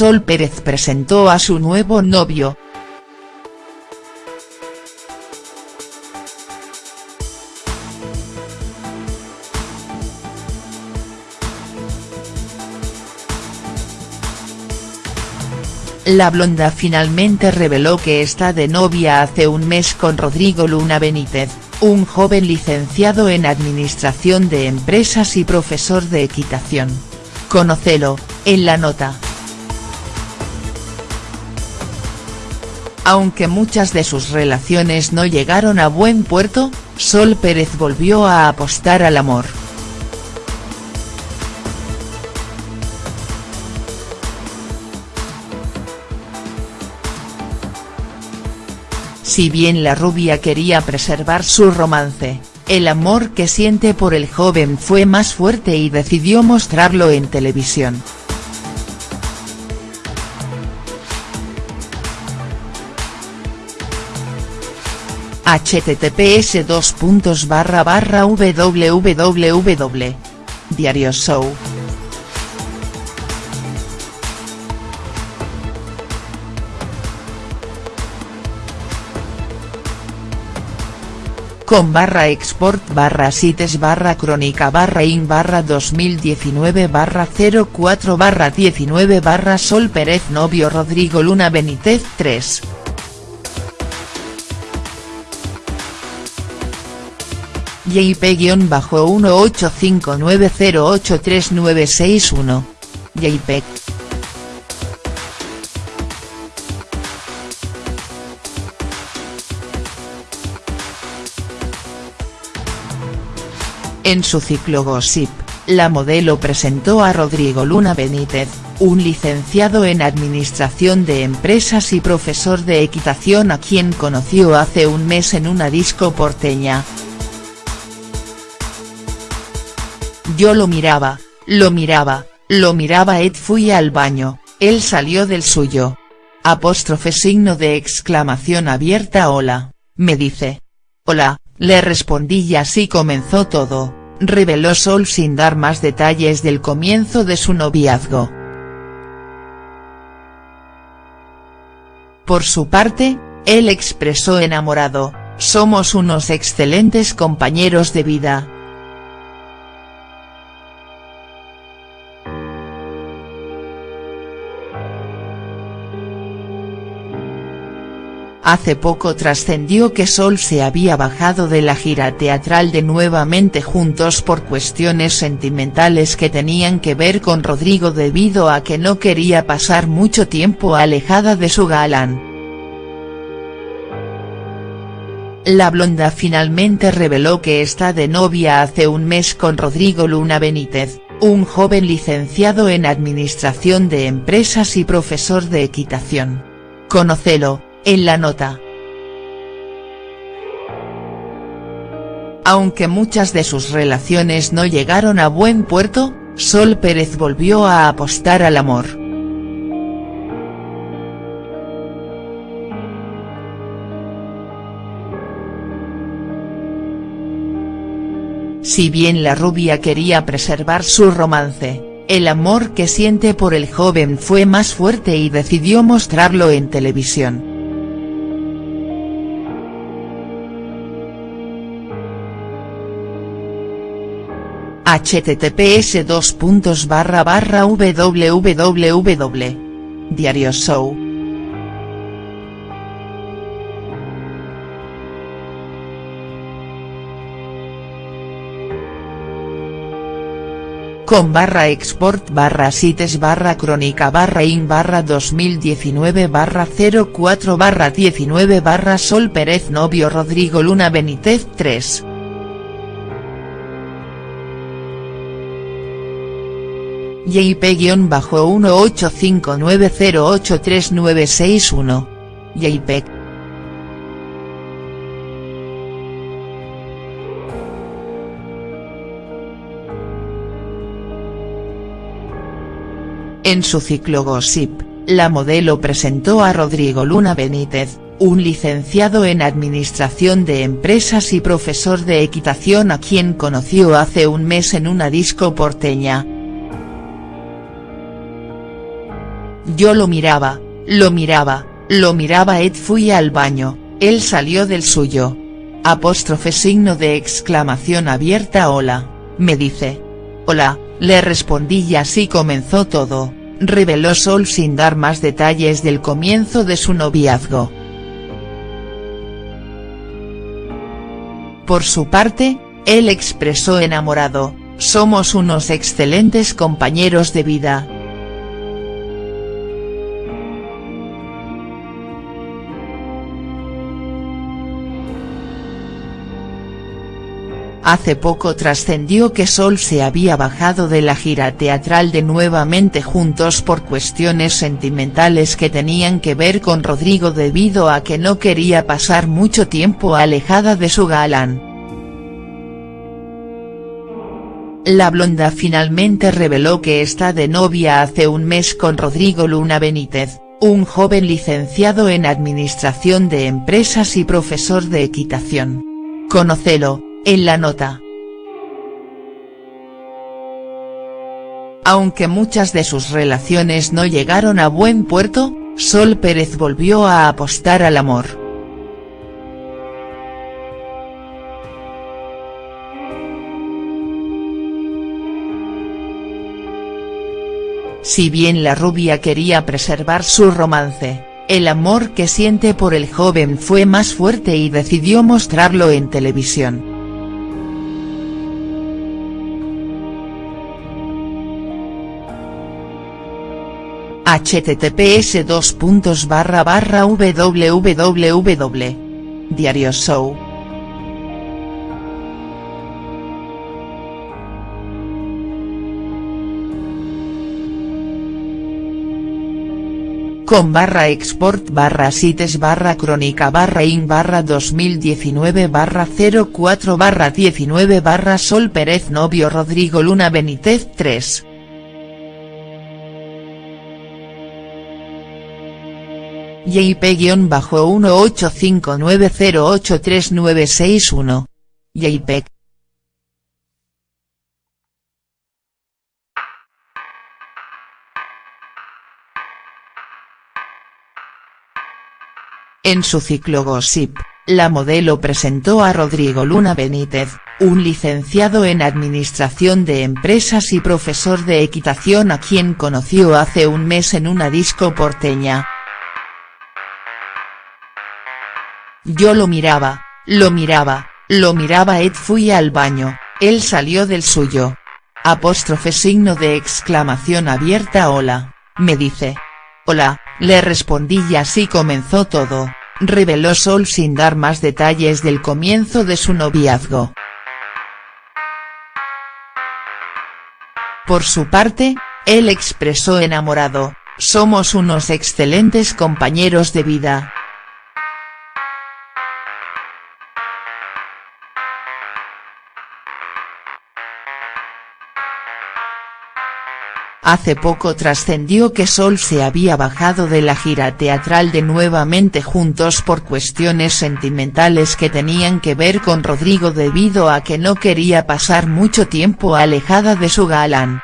Sol Pérez presentó a su nuevo novio. La blonda finalmente reveló que está de novia hace un mes con Rodrigo Luna Benítez, un joven licenciado en Administración de Empresas y profesor de equitación. Conocelo, en la nota. Aunque muchas de sus relaciones no llegaron a buen puerto, Sol Pérez volvió a apostar al amor. Si bien la rubia quería preservar su romance, el amor que siente por el joven fue más fuerte y decidió mostrarlo en televisión. Https www. Diario Show con barra export barra sites barra crónica barra in barra 2019 barra 04 barra 19 barra Sol Pérez novio Rodrigo Luna Benítez 3. JP-18590839661. JPEG. En su ciclo Gossip, la modelo presentó a Rodrigo Luna Benítez, un licenciado en Administración de Empresas y profesor de equitación a quien conoció hace un mes en una disco porteña. Yo lo miraba, lo miraba, lo miraba Ed fui al baño, él salió del suyo. Apóstrofe signo de exclamación abierta hola, me dice. Hola, le respondí y así comenzó todo, reveló Sol sin dar más detalles del comienzo de su noviazgo. Por su parte, él expresó enamorado, somos unos excelentes compañeros de vida, Hace poco trascendió que Sol se había bajado de la gira teatral de Nuevamente Juntos por cuestiones sentimentales que tenían que ver con Rodrigo debido a que no quería pasar mucho tiempo alejada de su galán. La blonda finalmente reveló que está de novia hace un mes con Rodrigo Luna Benítez, un joven licenciado en Administración de Empresas y profesor de equitación. Conocelo, en la nota. Aunque muchas de sus relaciones no llegaron a buen puerto, Sol Pérez volvió a apostar al amor. Si bien la rubia quería preservar su romance, el amor que siente por el joven fue más fuerte y decidió mostrarlo en televisión. Https www. Diario Show. con barra export barra sites barra crónica barra in barra 2019 barra 04 barra 19 barra Sol Pérez novio Rodrigo Luna Benítez 3. JP-18590839661. JPEG. En su ciclo Gossip, la modelo presentó a Rodrigo Luna Benítez, un licenciado en Administración de Empresas y profesor de equitación a quien conoció hace un mes en una disco porteña. Yo lo miraba, lo miraba, lo miraba Ed fui al baño, él salió del suyo. Apóstrofe signo de exclamación abierta hola, me dice. Hola, le respondí y así comenzó todo, reveló Sol sin dar más detalles del comienzo de su noviazgo. Por su parte, él expresó enamorado, somos unos excelentes compañeros de vida. Hace poco trascendió que Sol se había bajado de la gira teatral de Nuevamente Juntos por cuestiones sentimentales que tenían que ver con Rodrigo debido a que no quería pasar mucho tiempo alejada de su galán. La blonda finalmente reveló que está de novia hace un mes con Rodrigo Luna Benítez, un joven licenciado en Administración de Empresas y profesor de equitación. Conocelo, en la nota. Aunque muchas de sus relaciones no llegaron a buen puerto, Sol Pérez volvió a apostar al amor. Si bien la rubia quería preservar su romance, el amor que siente por el joven fue más fuerte y decidió mostrarlo en televisión. Https dos puntos barra barra www. Diario Show. con barra export barra sites barra crónica barra in barra 2019 barra 04 barra 19 barra Sol Pérez novio Rodrigo Luna Benítez 3. JP-1859083961. JPEG. En su ciclo Gossip, la modelo presentó a Rodrigo Luna Benítez, un licenciado en Administración de Empresas y profesor de equitación a quien conoció hace un mes en una disco porteña. Yo lo miraba, lo miraba, lo miraba Ed fui al baño, él salió del suyo. Apóstrofe signo de exclamación abierta hola, me dice. Hola, le respondí y así comenzó todo, reveló Sol sin dar más detalles del comienzo de su noviazgo. Por su parte, él expresó enamorado, somos unos excelentes compañeros de vida. Hace poco trascendió que Sol se había bajado de la gira teatral de Nuevamente Juntos por cuestiones sentimentales que tenían que ver con Rodrigo debido a que no quería pasar mucho tiempo alejada de su galán.